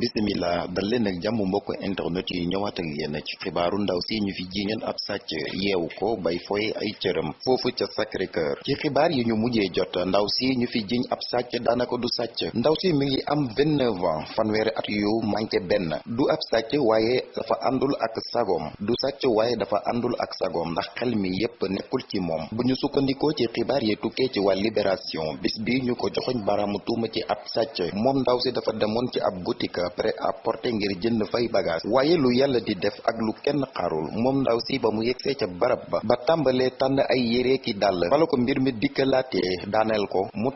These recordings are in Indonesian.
bisimila dal leen ak jàmm mbokk internet yi ñëwaat ak yéen ci xibaaru ndaw si ñu fi jiiñal ab sàcc yeewu ko bay foye ay cëram foofu ca Sacré Cœur. Ci xibaar yi ñu mujjee jot ndaw si ñu fi jiiñ ab sàcc daanaka du sàcc. Ndaw si mi ngi am 29 ans fanweeri at yu manqué benn. Du ab sàcc waaye dafa àndul ak sagoom du sàcc waaye dafa àndul ak sagoom ndax xel mi yépp nekkul ci moom. Bu ñu sukkandikoo ci xibaar yi tukkee ci waa Libération bis bi ñu ko joxoñ baraamu tuuma ci ab sàcc. Moom ndaw si dafa demoon ci ab boutique prêt à porter ngir jënd fay bagage. Waaye lu yàlla di def ak lu kenn xaarul moom ndaw si ba mu yegsee ca barab ba ba tàmbalee tànn ay yére ki dàll. Fala ko mbir mi dikkalaatee daaneel ko mu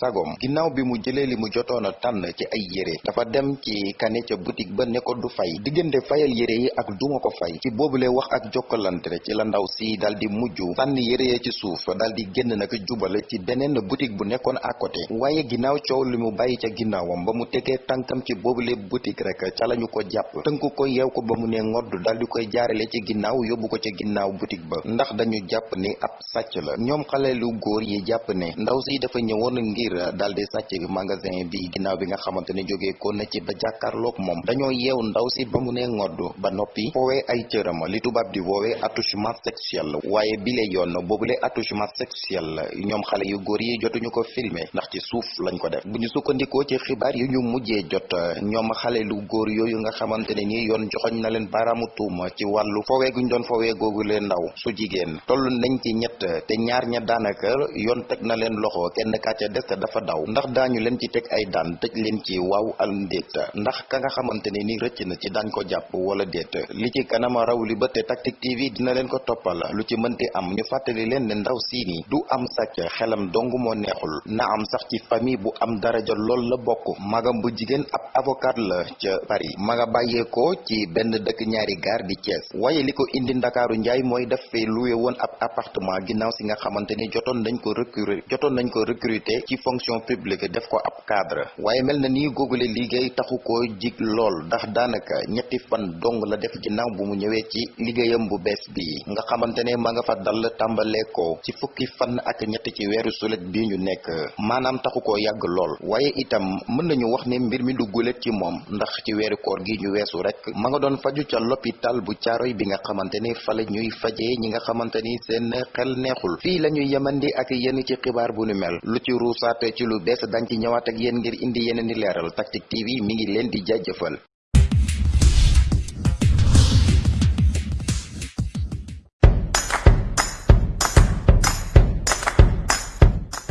sagom ginnaaw bi mu jëlee li mu jotoon tànn ci ay yére dafa dem ci kane ca boutique ba ne ko du fay. Diggante fayal yére yi ak duma ko fay. Ci boobule wax ak jokkalante ci la ndaw si dal di mujj sànni yére ya ci suuf dal di génn nag jubale ci beneen boutique bu nekkoon à côté. Waaye ginnaaw coow li mu bàyyi ca ginnaawam ba mu tànkam ci boobule boutique rek ca lañu ko jàpp. Tënku ko yeew ko ba ne ngodd dal di koy jaarale ci ginnaaw yóbbu ko ca ginnaaw boutique ba. Ndax dañu jàpp ni ab sàcc la. Ñoom xale lu góor yi jàpp ne ndaw si dafa ñëwoon ngir dal di sàcc magasin bi ginnaaw bi nga xamante ne jógee ko na ci ba jàkkaarloog moom. Dañoo yeew ndaw si ba ne ngodd ba foowee ay cëram li tubaab di attouchement sexuel. Waaye bile yoon boobule attouchement sexuel ñoom xale yu góor yi jotuñu ko filmer ndax ci suuf lañ ko def. Bu ñu sukkandikoo ci xibaar yu ñu mujjee jot ñoom xale lu góor yooyu nga xamante ne ni yoon joxoñ na leen baaraamu tuuma ci wàllu foowee guñ doon foowee googu leen ndaw su jigéen. Toll nañ ci ñett te ñaar ña daanaka yoon teg na leen loxo kenn kaa ca des dafa daw. Ndax daañu leen ci teg ay daan tëj leen ci waaw al ndéet. Ndax ka nga xamante ne ni rëcc na ci daañ ko jàpp wala déet. Li ci kanama raw li ba te Tactic TV dina leen ko toppal. Lu ci mënti am ñu fàttali leen ne ndaw sii ni du am sàcc xelam dong moo neexul. Na am sax ci famille bu am daraja lool la bokk. Magam bu jigéen ab avocat la ca Paris. Ma nga bàyyeekoo ci benn dëkk ñaari gaar di Thiès. Waaye li ko indi ndakaaru njaay mooy def fee loué woon ab appartement ginnaaw si nga xamante ni jotoon nañ ko recruter jotoon nañ ko recruter ci fonction publique def ko ab cadre. Waaye mel na nii googule liggéey taxu ko jig lool ndax daanaka ñetti fan dong la def ginnaaw bu mu ñëwee ci liggéeyam bu bees bi. Nga xamante ma nga fa dal tàmbalee ko ci fukki fan ak ñett ci weeru sulet bi ñu nekk. Maanaam taxu koo yàgg lool. Waaye itam mën nañu wax ne mbir mi du gulet ci moom ndax ci weeru koor gi ñu weesu rek ma nga doon faju ca l'hôpital bu caaroy bi nga xamante ni fa la ñuy fajee ñi nga xamante ni seen xel neexul fii la ñuy yemandi ak yéen ci xibaar bu nu mel lu ci ruusaate ci lu bees dañ ci ñëwaat ak yéen ngir indi yeneen di leeral Tactic TV mi ngi leen di jaajëfal